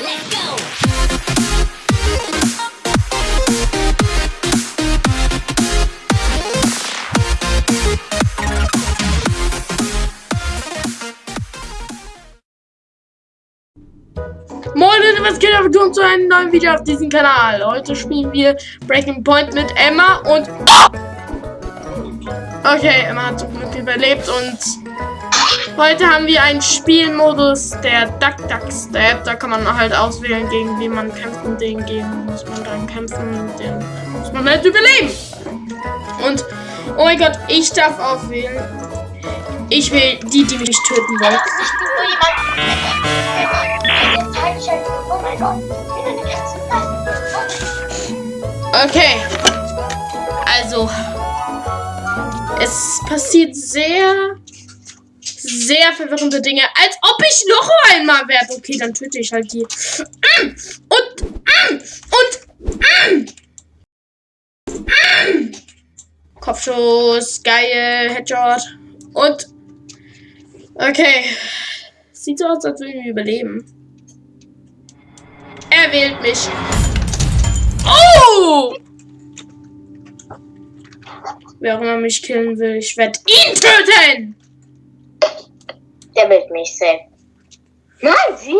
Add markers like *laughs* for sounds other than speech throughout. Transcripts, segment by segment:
Let's go! Moin Leute, was geht ab? Willkommen zu einem neuen Video auf diesem Kanal. Heute spielen wir Breaking Point mit Emma und... Okay, Emma hat zum Glück überlebt und... Heute haben wir einen Spielmodus, der Duck Duck Step. Da kann man halt auswählen, gegen wen man kämpft und den gegen muss man dann kämpfen. Den muss man halt überleben. Und, oh mein Gott, ich darf auswählen. Ich will die, die mich töten wollen. Oh. Okay. Also. Es passiert sehr, sehr verwirrende Dinge. Als ob ich noch einmal werde. Okay, dann töte ich halt die. Und. Und. Kopfschuss. Geil. Headshot. Und. Okay. Sieht so aus, als würden wir überleben. Er wählt mich. Oh! Wer auch immer mich killen will, ich werde ihn töten! Der will mich sehen. Nein, sie?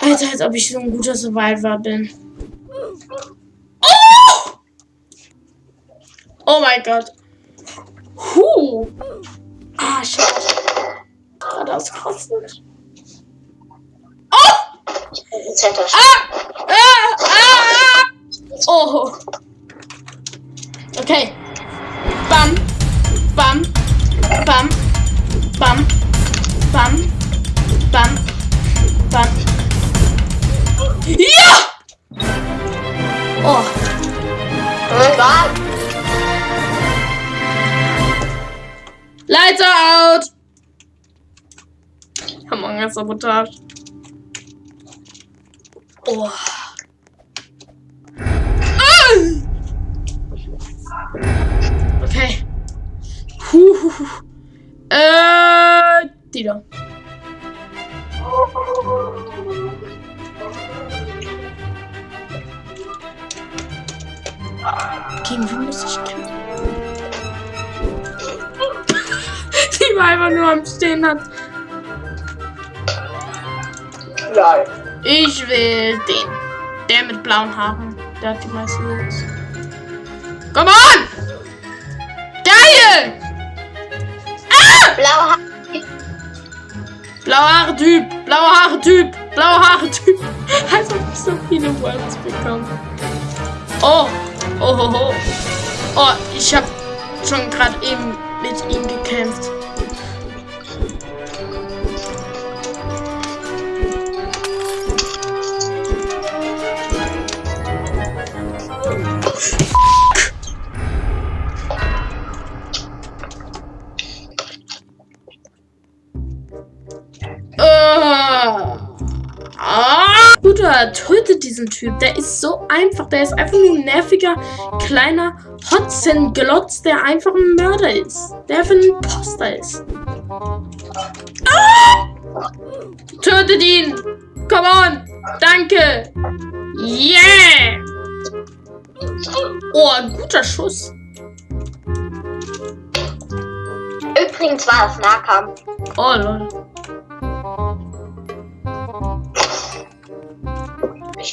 Alter, als ob ich so ein guter Survivor bin. Oh! Oh mein Gott. Huh. Ah, schade. Ah, das kostet. Oh! Ah! Ah! Ah! Oh. Okay. Bam. Bam. Bam. Bam. Bam. Bam. Bam. Ja! Oh. Are out! Among Us Sabotage. Oh. Okay. Huh. Äh, die da. Gegen wen muss ich kämpfen? *laughs* Die war einfach nur am Stehen hat. Lol. Ich will den. Der mit blauen Haaren. Der hat die meisten Looks. Come on! Geil! Blaue Haare. Blaue Haare Typ. Blaue Haare Typ. Blaue Haare Typ. Als ob ich so viele Words bekomme. Oh. Oh, oh, oh. Oh, ich hab schon gerade eben mit ihm gekämpft. Tötet diesen Typ. Der ist so einfach. Der ist einfach nur ein nerviger, kleiner Hotzenglotz, der einfach ein Mörder ist. Der einfach ein Imposter ist. Ah! Tötet ihn! Come on! Danke! Yeah! Oh, ein guter Schuss. Übrigens war das Nahkampf. Oh, lol.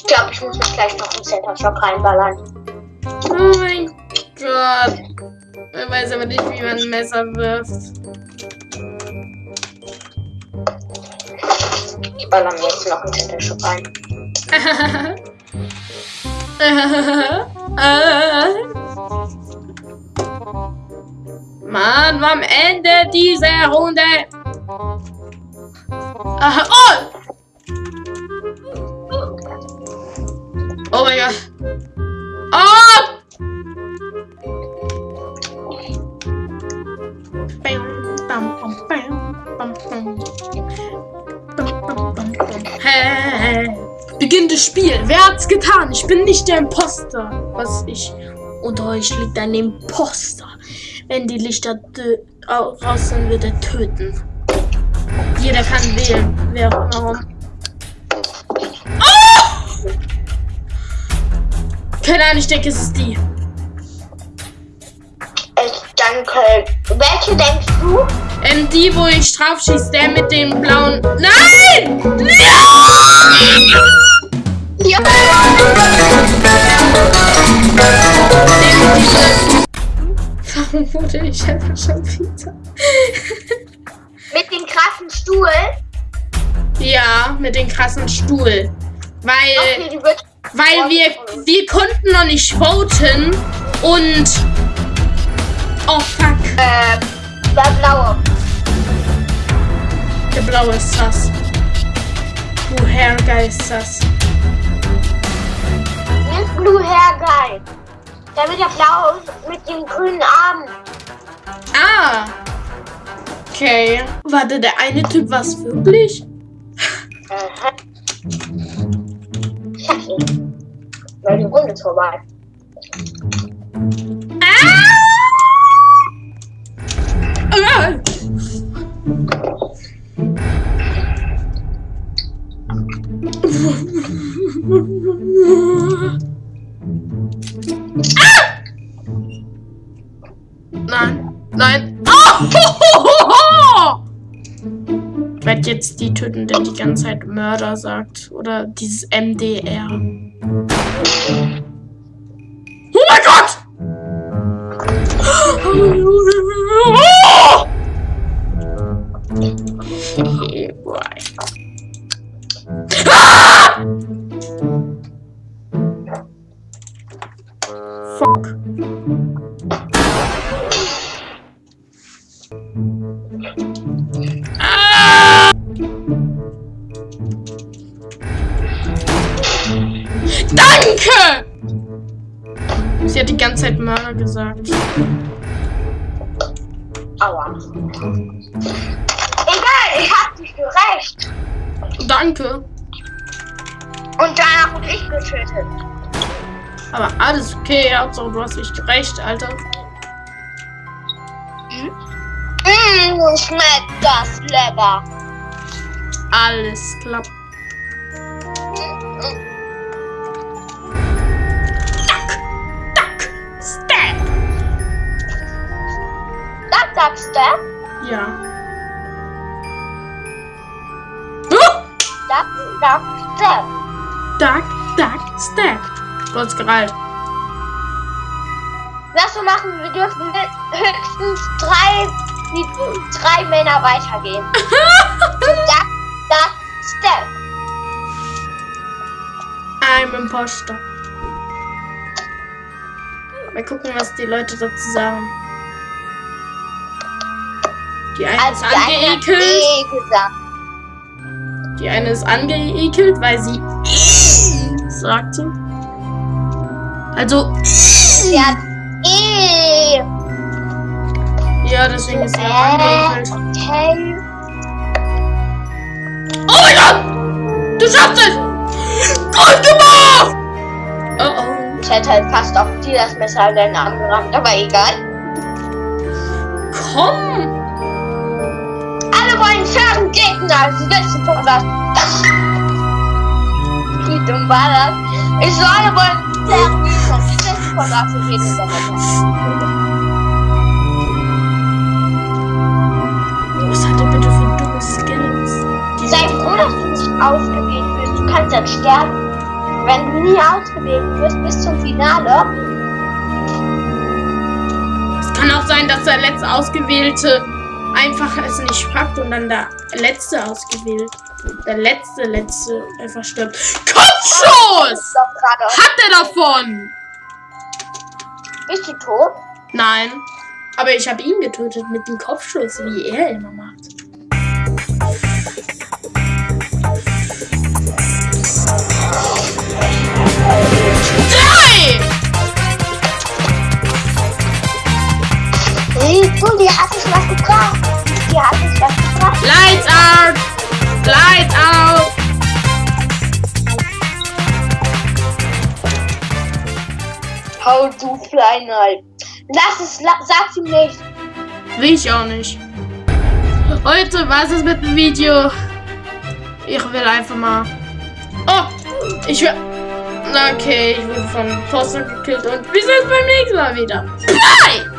Glaube, ich muss mich gleich noch im Center Shock reinballern. Oh mein Gott. Ich weiß aber nicht, wie man ein Messer wirft. Ich baller mir jetzt noch im Center Shock rein. *laughs* Mann, am Ende dieser Runde. Aha, oh! Oh mein Gott. Oh! Hey. Beginn des Spiels. Wer hat's getan? Ich bin nicht der Imposter. Was ich. Unter euch liegt ein Imposter. Wenn die Lichter raus sind, wird er töten. Jeder kann wählen. Wer warum. Oh! Keine Ahnung, ich denke, es ist die. Ich danke. Welche denkst du? Ähm, die, wo ich drauf schieße, der mit dem blauen. Nein! Ja! Ja. Warum wurde ich einfach schon wieder? Mit dem krassen Stuhl. Ja, mit dem krassen Stuhl. Weil, Okay, die wird. Weil wir, wir konnten noch nicht voten und. Oh fuck, Äh, der blaue. der blaue ist das. Woher geil ist das? Nimm Blue Hair Guy. Damit der blau ist mit den grünen Armen. Ah! Okay. Warte, der eine Typ war es wirklich? Aha. Ich hab's nicht. Weil die jetzt die töten, der die ganze Zeit Mörder sagt. Oder dieses MDR. Gesagt. Aua. Egal, ich hab dich gerecht. Danke. Und danach wurde ich getötet. Aber alles okay, Hauptsache du hast nicht recht, Alter. Mmm, schmeckt das lecker. Alles klar. Stab! Sagst du? Ja. Oh! Das sagst du. Duck, duck, stab. Du hast gereilt. Lass so machen, wir dürfen höchstens drei, die drei Männer weitergehen. so, *laughs* duck, duck, step. I'm Imposter. Mal gucken, was die Leute dazu sagen. Die eine Also ist die eine hat angeekelt. eh. Die eine ist angeekelt, weil sie *laughs* sagte. Also, Sie hat eh. ja, deswegen ist sie auch Äh, angeekelt. okay. Oh mein Gott! Du schaffst es! Gut gemacht! Oh oh. Ich hätte halt fast auf dir das Messer in deinen Arm gerammt, aber egal. Komm! Gegner. Wissen von was. Wie dumm war das? Ich so, alle wollen fairen Gegner. Sie wissen von was hat er bitte für dumme Skills? Die Sei froh, dass du nicht ausgewählt wirst. Du kannst dann sterben. Wenn du nie ausgewählt wirst bis zum Finale, Es kann auch sein, dass der letzte Ausgewählte einfach es nicht packt und dann der letzte ausgewählt. Der letzte, letzte einfach stirbt. Kopfschuss! Hat er davon? Bist du tot? Nein. Aber ich habe ihn getötet mit dem Kopfschuss, wie er immer macht. Du, die hat sich was gebracht. Die hat sich was gebracht. Lights out! Lights out! Hau du Fleinheit. Lass es, la sag's ihm nicht. Will ich auch nicht. Heute war es mit dem Video. Ich will einfach mal. Oh! Ich will. Okay, ich wurde von Poster gekillt und wir sehen uns beim nächsten Mal wieder. Bye!